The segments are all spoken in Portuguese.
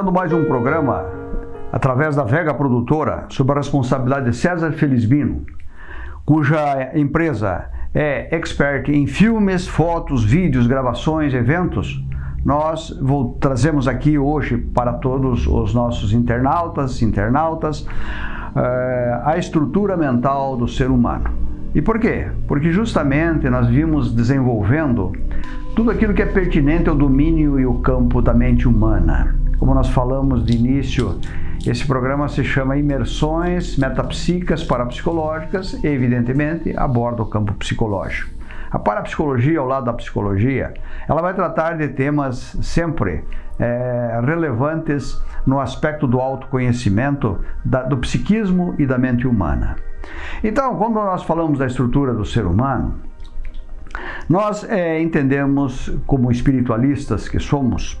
Iniciando mais um programa através da Vega Produtora, sob a responsabilidade de César Felizbino, cuja empresa é expert em filmes, fotos, vídeos, gravações, eventos. Nós vou, trazemos aqui hoje para todos os nossos internautas, internautas, uh, a estrutura mental do ser humano. E por quê? Porque justamente nós vimos desenvolvendo tudo aquilo que é pertinente ao domínio e o campo da mente humana. Como nós falamos de início, esse programa se chama Imersões Metapsíquicas Parapsicológicas e, evidentemente, aborda o campo psicológico. A parapsicologia, ao lado da psicologia, ela vai tratar de temas sempre é, relevantes no aspecto do autoconhecimento, da, do psiquismo e da mente humana. Então, quando nós falamos da estrutura do ser humano, nós é, entendemos, como espiritualistas que somos,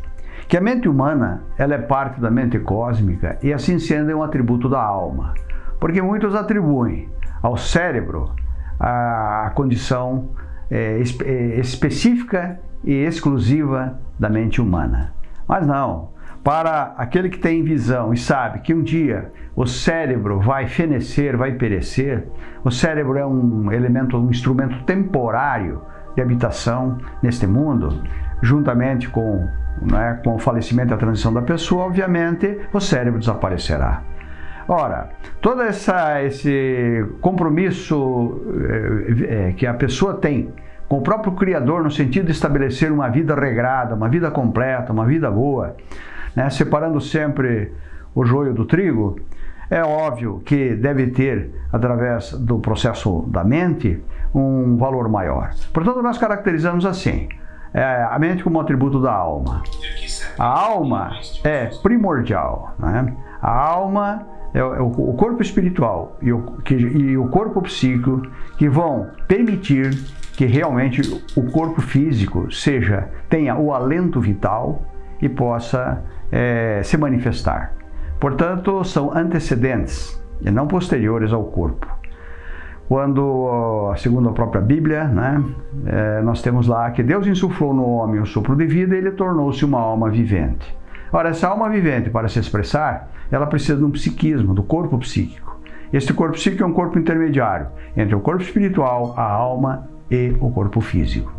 que a mente humana ela é parte da mente cósmica e assim sendo é um atributo da alma, porque muitos atribuem ao cérebro a condição é, é, específica e exclusiva da mente humana. Mas não, para aquele que tem visão e sabe que um dia o cérebro vai fenecer, vai perecer, o cérebro é um elemento, um instrumento temporário de habitação neste mundo, juntamente com, né, com o falecimento e a transição da pessoa, obviamente o cérebro desaparecerá. Ora, todo essa, esse compromisso é, é, que a pessoa tem com o próprio Criador no sentido de estabelecer uma vida regrada, uma vida completa, uma vida boa, né, separando sempre o joio do trigo, é óbvio que deve ter, através do processo da mente, um valor maior. Portanto, nós caracterizamos assim, é, a mente como atributo da alma. A alma é primordial. Né? A alma é o, corpo espiritual e o, que, e o corpo psíquico que vão permitir que realmente o corpo físico seja tenha o alento vital e possa é, se manifestar. Portanto, são antecedentes e não posteriores ao corpo. Quando, segundo a própria Bíblia, né, é, nós temos lá que Deus insuflou no homem o sopro de vida e ele tornou-se uma alma vivente. Ora, essa alma vivente, para se expressar, ela precisa de um psiquismo, do corpo psíquico. Este corpo psíquico é um corpo intermediário entre o corpo espiritual, a alma e o corpo físico.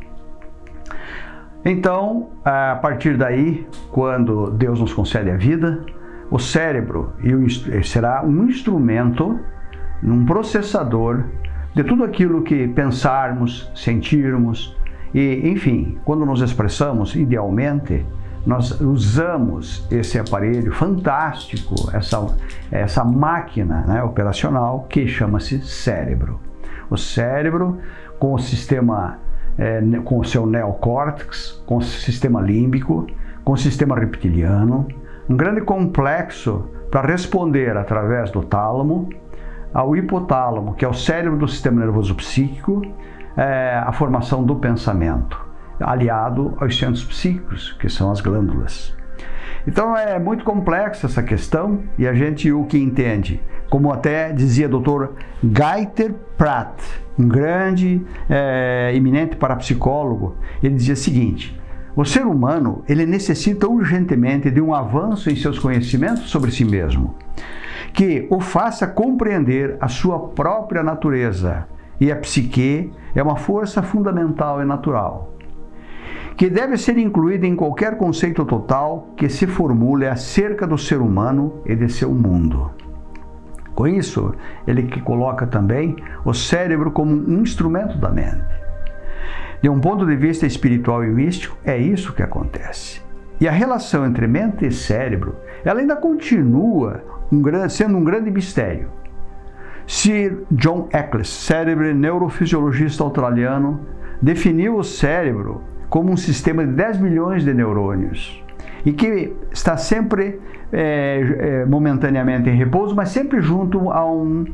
Então, a partir daí, quando Deus nos concede a vida, o cérebro será um instrumento, um processador de tudo aquilo que pensarmos, sentirmos e, enfim, quando nos expressamos idealmente, nós usamos esse aparelho fantástico, essa, essa máquina né, operacional que chama-se cérebro. O cérebro, com o sistema é, com o seu neocórtex, com o sistema límbico, com o sistema reptiliano, um grande complexo para responder através do tálamo ao hipotálamo, que é o cérebro do sistema nervoso psíquico, é, a formação do pensamento, aliado aos centros psíquicos, que são as glândulas. Então é muito complexa essa questão e a gente o que entende, como até dizia o Dr. Gaiter Pratt, um grande, é, eminente parapsicólogo, ele dizia o seguinte, o ser humano ele necessita urgentemente de um avanço em seus conhecimentos sobre si mesmo, que o faça compreender a sua própria natureza. E a psique é uma força fundamental e natural, que deve ser incluída em qualquer conceito total que se formule acerca do ser humano e de seu mundo. Com isso, ele que coloca também o cérebro como um instrumento da mente. De um ponto de vista espiritual e místico, é isso que acontece. E a relação entre mente e cérebro, ela ainda continua um grande, sendo um grande mistério. Sir John Eccles, cérebro neurofisiologista australiano, definiu o cérebro como um sistema de 10 milhões de neurônios e que está sempre é, momentaneamente em repouso, mas sempre junto a um,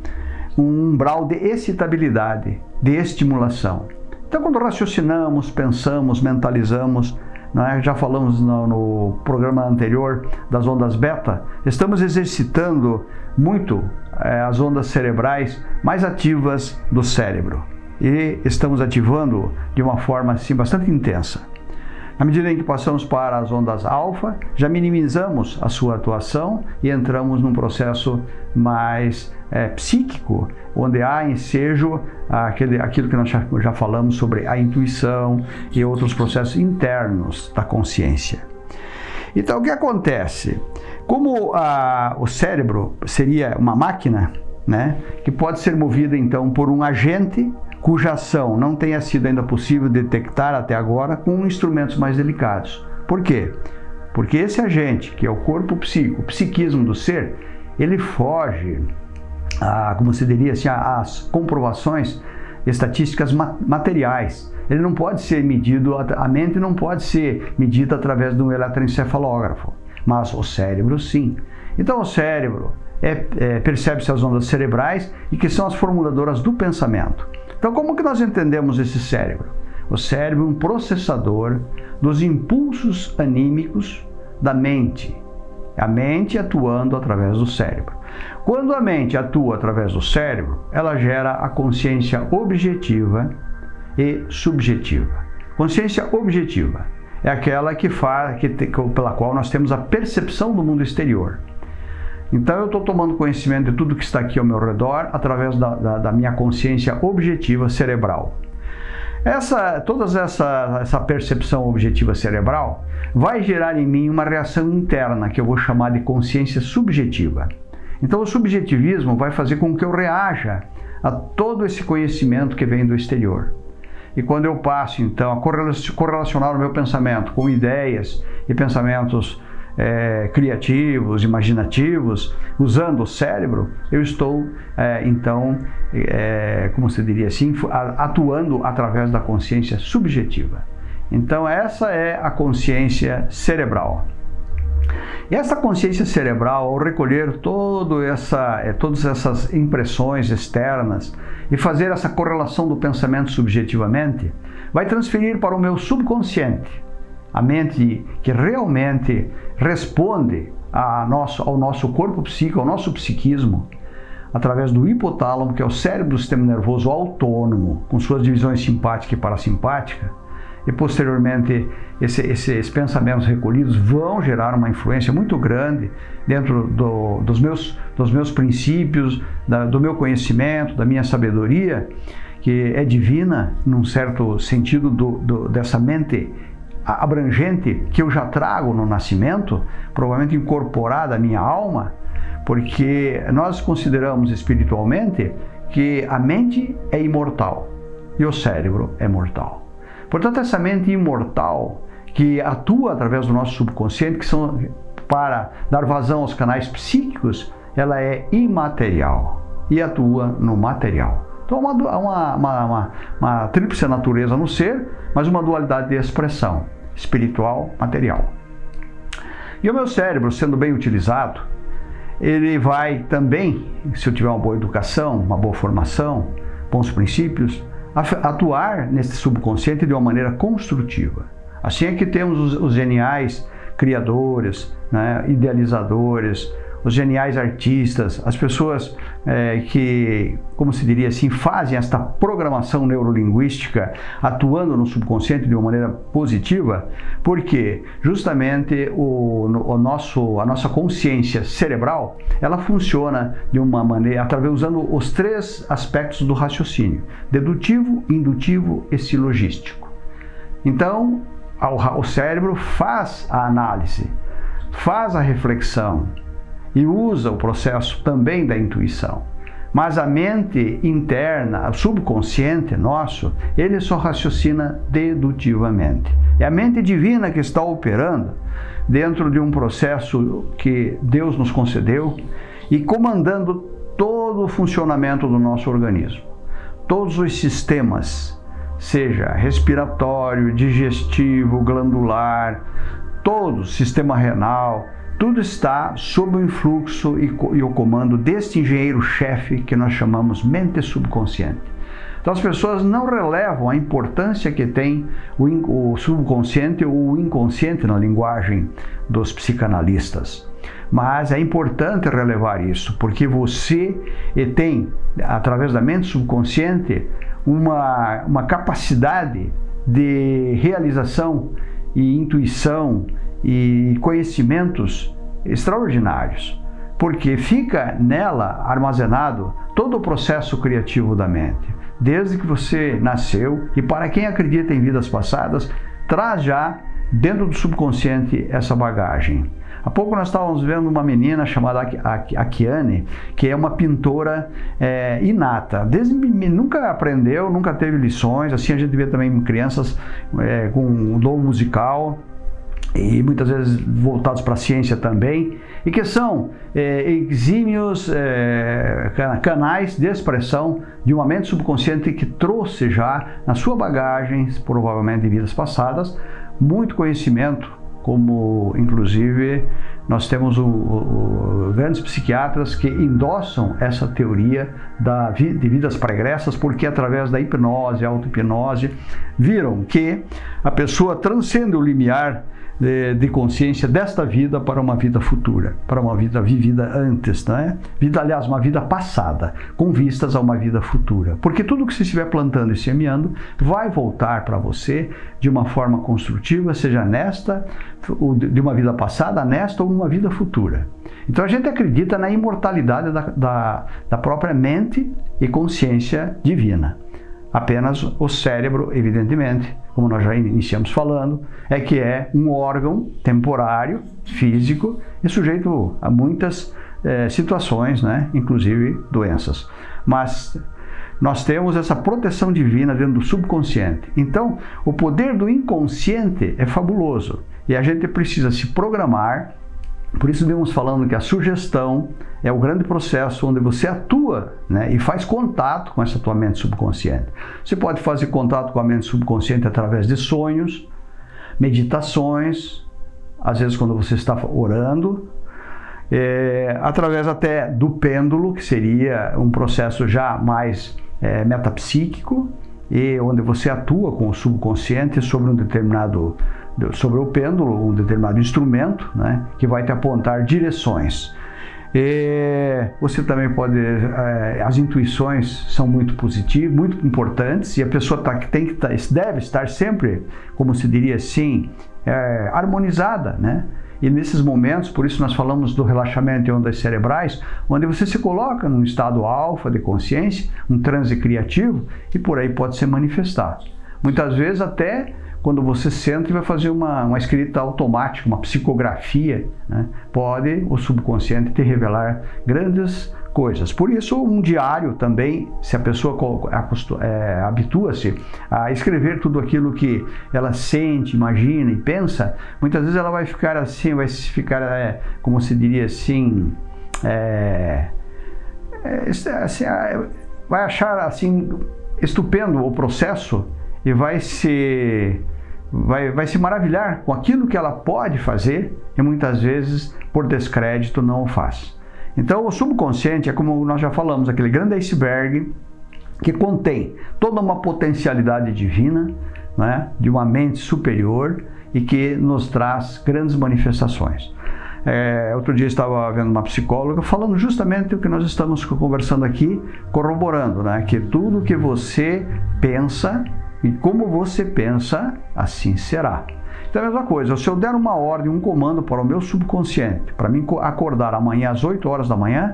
um umbral de excitabilidade, de estimulação. Então, quando raciocinamos, pensamos, mentalizamos, é? já falamos no, no, programa anterior das ondas beta, estamos exercitando muito é, as ondas cerebrais mais ativas do cérebro e estamos ativando de uma forma assim bastante intensa. À medida em que passamos para as ondas alfa, já minimizamos a sua atuação e entramos num processo mais é, psíquico, onde há ensejo aquele, aquilo que nós já, já falamos sobre a intuição e outros processos internos da consciência. Então, o que acontece? Como a, o cérebro seria uma máquina, né, que pode ser movida então por um agente cuja ação não tenha sido ainda possível detectar até agora com instrumentos mais delicados. Por quê? Porque esse agente, que é o corpo psíquico, o psiquismo do ser, ele foge, a, como se diria assim, às comprovações estatísticas materiais. Ele não pode ser medido, a mente não pode ser medida através de um eletroencefalógrafo, mas o cérebro sim. Então o cérebro é, é, percebe-se as ondas cerebrais e que são as formuladoras do pensamento. Então, como que nós entendemos esse cérebro? O cérebro é um processador dos impulsos anímicos da mente. A mente atuando através do cérebro. Quando a mente atua através do cérebro, ela gera a consciência objetiva e subjetiva. Consciência objetiva é aquela que faz, que, pela qual nós temos a percepção do mundo exterior. Então eu estou tomando conhecimento de tudo que está aqui ao meu redor através da, da, da minha consciência objetiva cerebral. Essa, toda essa, essa percepção objetiva cerebral vai gerar em mim uma reação interna que eu vou chamar de consciência subjetiva. Então o subjetivismo vai fazer com que eu reaja a todo esse conhecimento que vem do exterior. E quando eu passo então a correlacionar o meu pensamento com ideias e pensamentos é, criativos, imaginativos, usando o cérebro, eu estou é, então, é, como se diria assim, atuando através da consciência subjetiva. Então essa é a consciência cerebral. E essa consciência cerebral, ao recolher todo essa, é, todas essas impressões externas e fazer essa correlação do pensamento subjetivamente, vai transferir para o meu subconsciente a mente que realmente responde nosso, ao nosso corpo psíquico, ao nosso psiquismo, através do hipotálamo, que é o cérebro do sistema nervoso autônomo, com suas divisões simpática e parasimpática, e posteriormente esse, esses pensamentos recolhidos vão gerar uma influência muito grande dentro do, dos, meus, dos meus princípios, da, do meu conhecimento, da minha sabedoria, que é divina, num certo sentido do, do, dessa mente abrangente que eu já trago no nascimento, provavelmente incorporada à minha alma, porque nós consideramos espiritualmente que a mente é imortal e o cérebro é mortal. Portanto, essa mente imortal que atua através do nosso subconsciente, que são para dar vazão aos canais psíquicos, ela é imaterial e atua no material. Então, uma, uma, uma, uma, uma tríplice natureza no ser, mas uma dualidade de expressão espiritual, material. E o meu cérebro, sendo bem utilizado, ele vai também, se eu tiver uma boa educação, uma boa formação, bons princípios, atuar nesse subconsciente de uma maneira construtiva. Assim é que temos os, geniais criadores, né, idealizadores, os geniais artistas, as pessoas é, que, como se diria assim, fazem esta programação neurolinguística atuando no subconsciente de uma maneira positiva, porque justamente o, o nosso, a nossa consciência cerebral, ela funciona de uma maneira, através usando os três aspectos do raciocínio, dedutivo, indutivo e silogístico. Então, o cérebro faz a análise, faz a reflexão, e usa o processo também da intuição. Mas a mente interna, o subconsciente nosso, ele só raciocina dedutivamente. É a mente divina que está operando dentro de um processo que Deus nos concedeu e comandando todo o funcionamento do nosso organismo. Todos os sistemas, seja respiratório, digestivo, glandular, todo o sistema renal, tudo está sob o influxo e, e o comando deste engenheiro-chefe que nós chamamos mente subconsciente. Então as pessoas não relevam a importância que tem o, o subconsciente ou o inconsciente na linguagem dos psicanalistas. Mas é importante relevar isso, porque você tem, através da mente subconsciente, uma, uma capacidade de realização e intuição e conhecimentos extraordinários, porque fica nela armazenado todo o processo criativo da mente. Desde que você nasceu, e para quem acredita em vidas passadas, traz já dentro do subconsciente essa bagagem. Há pouco nós estávamos vendo uma menina chamada Akiane, que é uma pintora é, inata. Desde nunca aprendeu, nunca teve lições. Assim a gente vê também crianças é, com dom musical e muitas vezes voltados para a ciência também, e que são é, exímios é, canais de expressão de uma mente subconsciente que trouxe já na sua bagagem, provavelmente de vidas passadas, muito conhecimento, como inclusive nós temos o, o, grandes psiquiatras que endossam essa teoria da, de vidas pregressas, porque através da hipnose, auto-hipnose, viram que a pessoa transcende o limiar de, de, consciência desta vida para uma vida futura, para uma vida vivida antes, né? Vida, aliás, uma vida passada, com vistas a uma vida futura. Porque tudo que você estiver plantando e semeando vai voltar para você de uma forma construtiva, seja nesta, de uma vida passada, nesta ou uma vida futura. Então a gente acredita na imortalidade da, da, da própria mente e consciência divina. Apenas o cérebro, evidentemente, como nós já iniciamos falando, é que é um órgão temporário, físico e sujeito a muitas é, situações, né? inclusive doenças. Mas nós temos essa proteção divina dentro do subconsciente. Então, o poder do inconsciente é fabuloso e a gente precisa se programar por isso vemos falando que a sugestão é o grande processo onde você atua né, e faz contato com essa tua mente subconsciente. Você pode fazer contato com a mente subconsciente através de sonhos, meditações, às vezes quando você está orando, é, através até do pêndulo, que seria um processo já mais é, metapsíquico, e onde você atua com o subconsciente sobre um determinado sobre o pêndulo, um determinado instrumento, né, que vai te apontar direções. E você também pode, é, as intuições são muito positivas, muito importantes e a pessoa tá, tem que tá, deve estar sempre, como se diria assim, é, harmonizada, né? E nesses momentos, por isso nós falamos do relaxamento em ondas cerebrais, onde você se coloca num estado alfa de consciência, um transe criativo, e por aí pode se manifestar. Muitas vezes até quando você senta e vai fazer uma, uma escrita automática, uma psicografia, né? pode o subconsciente te revelar grandes coisas. Por isso, um diário também, se a pessoa é, habitua-se a escrever tudo aquilo que ela sente, imagina e pensa, muitas vezes ela vai ficar assim, vai ficar, é, como se diria assim, é, é assim, vai achar assim estupendo o processo e vai se vai, vai se maravilhar com aquilo que ela pode fazer e muitas vezes, por descrédito, não o faz. Então, o subconsciente é como nós já falamos, aquele grande iceberg que contém toda uma potencialidade divina, né, de uma mente superior e que nos traz grandes manifestações. É, outro dia estava vendo uma psicóloga falando justamente o que nós estamos conversando aqui, corroborando, né, que tudo que você pensa e como você pensa, assim será. Então é a mesma coisa, se eu der uma ordem, um comando para o meu subconsciente, para mim acordar amanhã às 8 horas da manhã,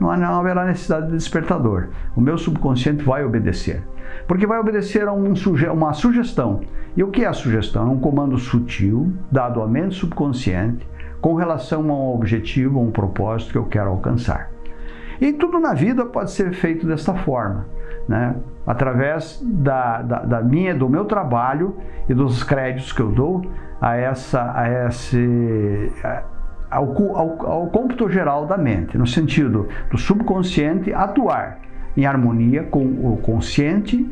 não haverá necessidade de despertador. O meu subconsciente vai obedecer. Porque vai obedecer a um suge uma sugestão. E o que é a sugestão? É um comando sutil, dado à mente subconsciente, com relação a um objetivo, a um propósito que eu quero alcançar. E tudo na vida pode ser feito desta forma, né? Através da, da, da, minha, do meu trabalho e dos créditos que eu dou a essa, a esse, ao, ao, ao cômputo geral da mente, no sentido do subconsciente atuar em harmonia com o consciente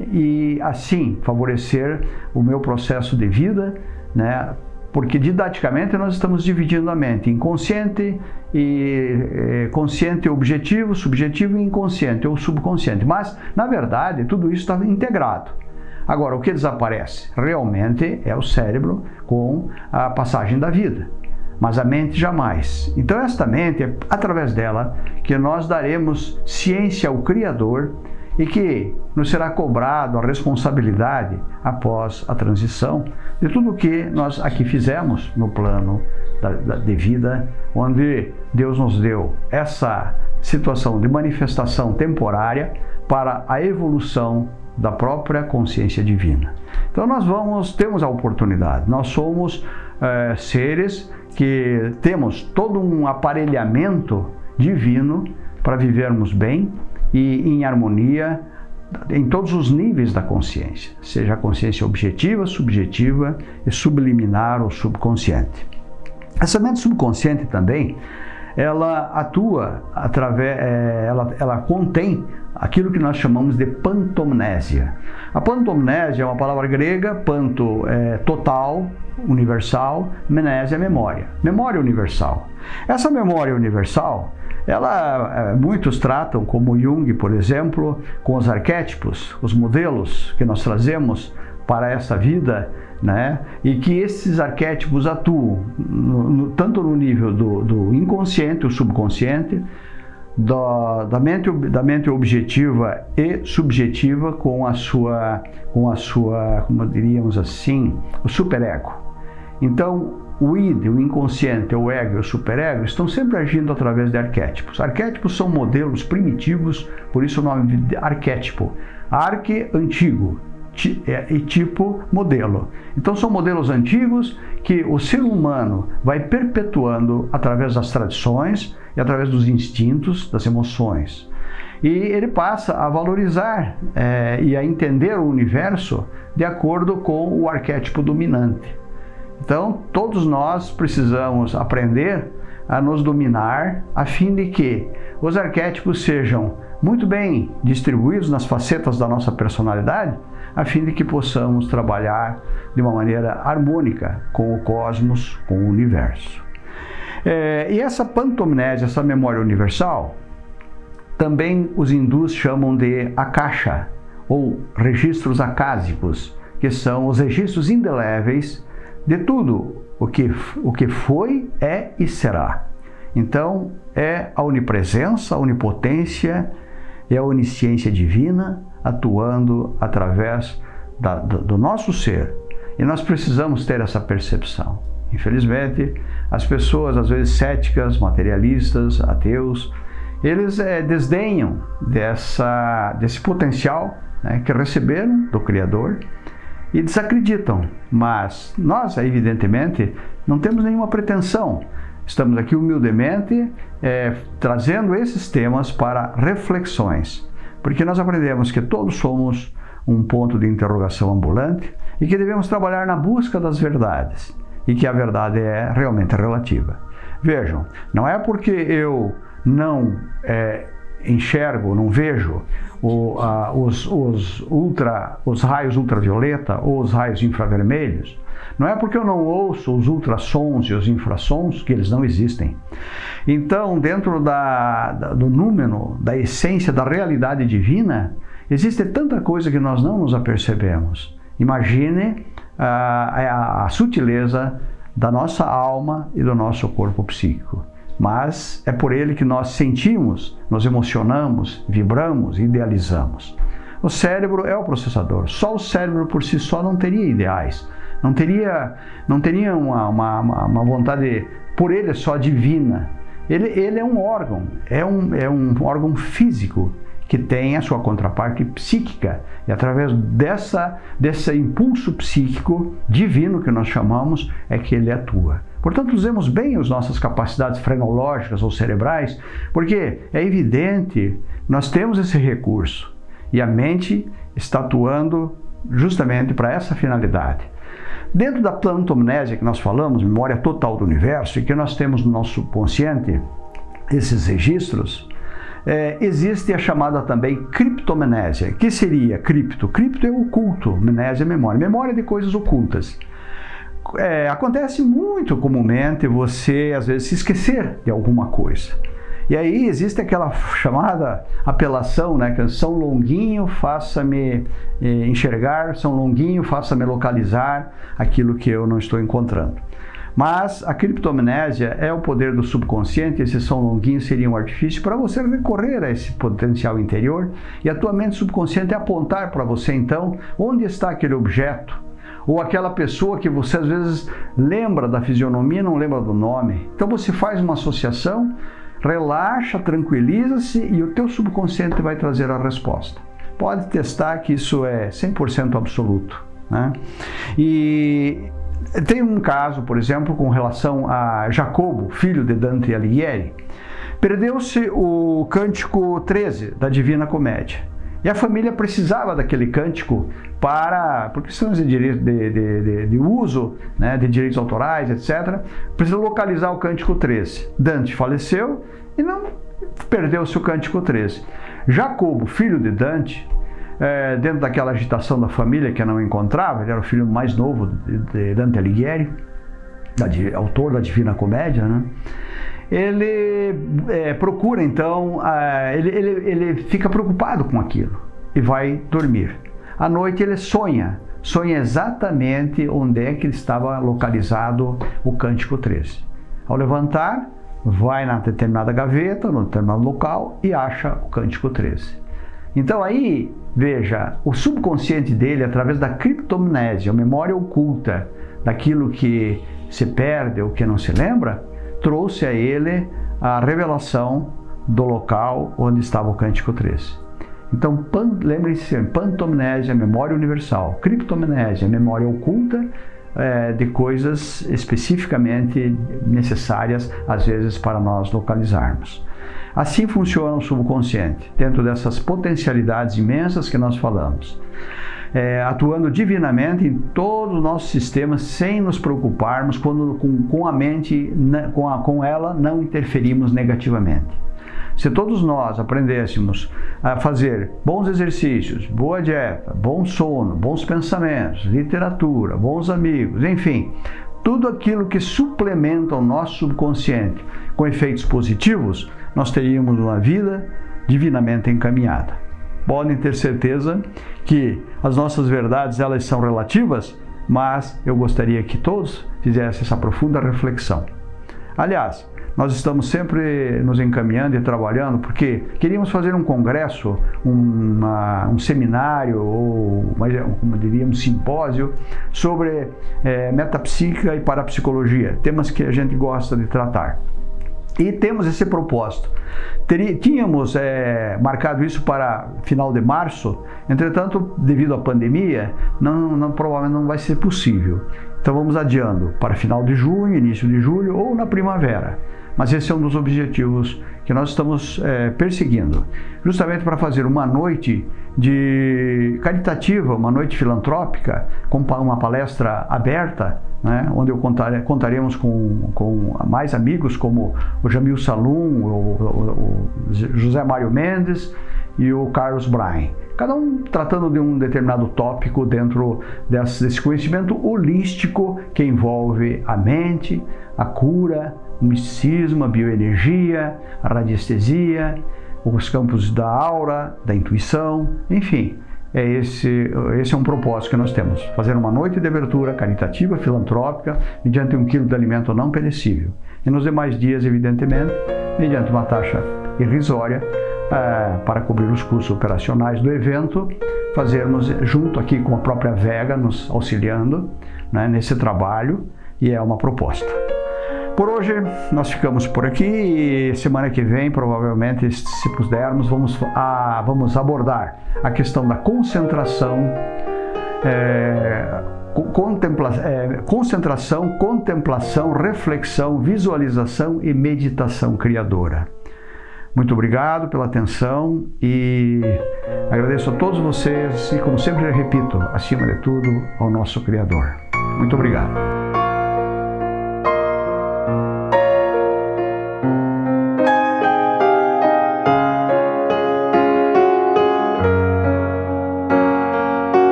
e assim favorecer o meu processo de vida, né, porque didaticamente nós estamos dividindo a mente em consciente e é, consciente objetivo, subjetivo e inconsciente ou subconsciente. Mas, na verdade, tudo isso está integrado. Agora, o que desaparece realmente é o cérebro com a passagem da vida, mas a mente jamais. Então, esta mente, é através dela que nós daremos ciência ao Criador e que nos será cobrado a responsabilidade após a transição de tudo o que nós aqui fizemos no plano da, da, de vida, onde Deus nos deu essa situação de manifestação temporária para a evolução da própria consciência divina. Então nós vamos, temos a oportunidade, nós somos é, seres que temos todo um aparelhamento divino para vivermos bem e em harmonia em todos os níveis da consciência, seja a consciência objetiva, subjetiva e subliminar ou subconsciente. Essa mente subconsciente também, ela atua através, é, ela, ela contém aquilo que nós chamamos de pantomnésia. A pantomnésia é uma palavra grega, panto é total, universal, mnésia é memória. Memória universal. Essa memória universal, ela, é, muitos tratam, como Jung, por exemplo, com os arquétipos, os modelos que nós trazemos para essa vida, né? e que esses arquétipos atuam no, no, tanto no nível do, do inconsciente, o subconsciente, da, da, mente, da mente objetiva e subjetiva com a sua, com a sua, como diríamos assim, o superego. Então, o id, o inconsciente, o ego e o superego estão sempre agindo através de arquétipos. Arquétipos são modelos primitivos, por isso o nome de arquétipo. Arque, antigo, e tipo modelo. Então são modelos antigos que o ser humano vai perpetuando através das tradições e através dos instintos, das emoções. E ele passa a valorizar é, e a entender o universo de acordo com o arquétipo dominante. Então, todos nós precisamos aprender a nos dominar a fim de que os arquétipos sejam muito bem distribuídos nas facetas da nossa personalidade, a fim de que possamos trabalhar de uma maneira harmônica com o cosmos, com o universo. É, e essa pantomnésia, essa memória universal, também os hindus chamam de akasha, ou registros acásicos, que são os registros indeléveis de tudo o que, o que foi, é e será. Então, é a onipresença, a onipotência e a onisciência divina atuando através da, do, do nosso ser. E nós precisamos ter essa percepção. Infelizmente, as pessoas, às vezes céticas, materialistas, ateus, eles é, desdenham dessa, desse potencial né, que receberam do Criador e desacreditam. Mas nós, evidentemente, não temos nenhuma pretensão. Estamos aqui humildemente é, trazendo esses temas para reflexões, porque nós aprendemos que todos somos um ponto de interrogação ambulante e que devemos trabalhar na busca das verdades e que a verdade é realmente relativa. Vejam, não é porque eu não é, enxergo, não vejo os, os, ultra, os raios ultravioleta ou os raios infravermelhos, não é porque eu não ouço os ultrassons e os infrassons que eles não existem. Então, dentro da, da, do número, da essência da realidade divina, existe tanta coisa que nós não nos apercebemos. Imagine a, a, a sutileza da nossa alma e do nosso corpo psíquico mas é por ele que nós sentimos, nos emocionamos, vibramos, idealizamos. O cérebro é o processador. Só o cérebro por si só não teria ideais, não teria, não teria uma, uma, uma vontade por ele só divina. Ele, ele é um órgão, é um, é um órgão físico que tem a sua contraparte psíquica. E através dessa, desse impulso psíquico divino que nós chamamos, é que ele atua. Portanto, usemos bem as nossas capacidades frenológicas ou cerebrais, porque é evidente, nós temos esse recurso e a mente está atuando justamente para essa finalidade. Dentro da plantomnésia que nós falamos, memória total do universo, e que nós temos no nosso consciente esses registros, é, existe a chamada também criptomnésia. que seria cripto? Cripto é oculto, mnésia é memória. Memória de coisas ocultas. É, acontece muito comumente você, às vezes, se esquecer de alguma coisa. E aí existe aquela chamada apelação, né? Que São Longuinho faça-me eh, enxergar, São Longuinho faça-me localizar aquilo que eu não estou encontrando. Mas a criptomnésia é o poder do subconsciente, esses são longuinhos seriam um artifício para você recorrer a esse potencial interior e a tua mente subconsciente apontar para você então onde está aquele objeto ou aquela pessoa que você às vezes lembra da fisionomia, não lembra do nome. Então você faz uma associação, relaxa, tranquiliza-se e o teu subconsciente vai trazer a resposta. Pode testar que isso é 100% absoluto. Né? E tem um caso, por exemplo, com relação a Jacobo, filho de Dante Alighieri. Perdeu-se o cântico 13 da Divina Comédia. E a família precisava daquele cântico para, por questões de, de, de, de, de uso, né, de direitos autorais, etc., precisa localizar o cântico 13. Dante faleceu e não perdeu-se o cântico 13. Jacobo, filho de Dante, é, dentro daquela agitação da família que não encontrava, ele era o filho mais novo de Dante Alighieri, da, autor da Divina Comédia, né? Ele é, procura então, ele, ele, ele fica preocupado com aquilo e vai dormir. À noite ele sonha, sonha exatamente onde é que estava localizado o Cântico 13. Ao levantar, vai na determinada gaveta, no determinado local e acha o Cântico 13. Então aí, veja, o subconsciente dele, através da criptomnésia, a memória oculta daquilo que se perde ou que não se lembra, trouxe a ele a revelação do local onde estava o Cântico 13. Então, lembre-se, pantomnésia, memória universal, criptomnésia, memória oculta é, de coisas especificamente necessárias, às vezes, para nós localizarmos. Assim funciona o subconsciente, dentro dessas potencialidades imensas que nós falamos. É, atuando divinamente em todos os nossos sistemas, sem nos preocuparmos quando com, com a mente, com, a, com ela, não interferimos negativamente. Se todos nós aprendêssemos a fazer bons exercícios, boa dieta, bom sono, bons pensamentos, literatura, bons amigos, enfim, tudo aquilo que suplementa o nosso subconsciente com efeitos positivos, nós teríamos uma vida divinamente encaminhada. Podem ter certeza que as nossas verdades elas são relativas, mas eu gostaria que todos fizessem essa profunda reflexão. Aliás, nós estamos sempre nos encaminhando e trabalhando porque queríamos fazer um congresso, uma, um seminário ou, como diria, um simpósio sobre é, metapsíquica e parapsicologia, temas que a gente gosta de tratar. E temos esse propósito. tínhamos é, marcado isso para final de março, entretanto, devido à pandemia, não, não, provavelmente não vai ser possível. Então vamos adiando para final de junho, início de julho ou na primavera. Mas esse é um dos objetivos que nós estamos é, perseguindo, justamente para fazer uma noite de caritativa, uma noite filantrópica, com uma palestra aberta, né, onde eu contar, contaremos com, com mais amigos como o Jamil Salum, o, o, o José Mário Mendes e o Carlos Brain. Cada um tratando de um determinado tópico dentro desse conhecimento holístico que envolve a mente, a cura, o misticismo, a bioenergia, a radiestesia, os campos da aura, da intuição, enfim. É esse, esse é um propósito que nós temos, fazer uma noite de abertura caritativa, filantrópica, mediante um quilo de alimento não perecível. E nos demais dias, evidentemente, mediante uma taxa irrisória, é, para cobrir os custos operacionais do evento, fazermos junto aqui com a própria Vega, nos auxiliando né, nesse trabalho, e é uma proposta. Por hoje nós ficamos por aqui e semana que vem, provavelmente, se pudermos, vamos, a, vamos abordar a questão da concentração, é, contempla, é, concentração, contemplação, reflexão, visualização e meditação criadora. Muito obrigado pela atenção e agradeço a todos vocês e, como sempre repito, acima de tudo, ao nosso Criador. Muito obrigado.